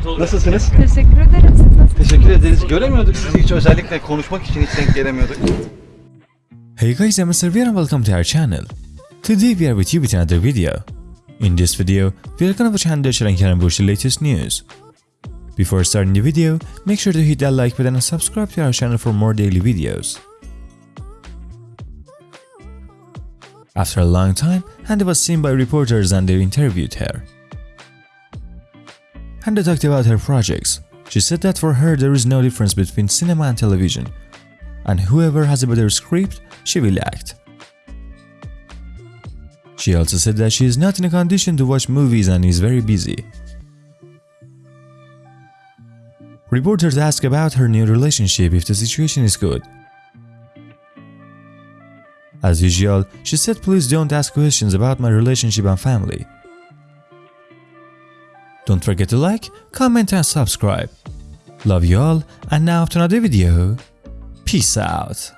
Afiyet olsun. Nasılsınız? Teşekkür ederim. Siz nasılsınız? Teşekkür ederiz. Göremiyorduk sizi hiç özellikle konuşmak için hiç denk gelemiyorduk. Hey guys, I'm Mr. Veer and welcome to our channel. Today we are with you with another video. In this video, we are gonna watch Hande Şerenkaran latest news. Before starting the video, make sure to hit that like button and subscribe to our channel for more daily videos. After a long time, Hande was seen by reporters and they interviewed her. Hande talked about her projects. She said that for her there is no difference between cinema and television, and whoever has a better script, she will act. She also said that she is not in a condition to watch movies and is very busy. Reporters ask about her new relationship if the situation is good. As usual, she said please don't ask questions about my relationship and family. Don't forget to like, comment and subscribe. Love you all and now to another video. Peace out.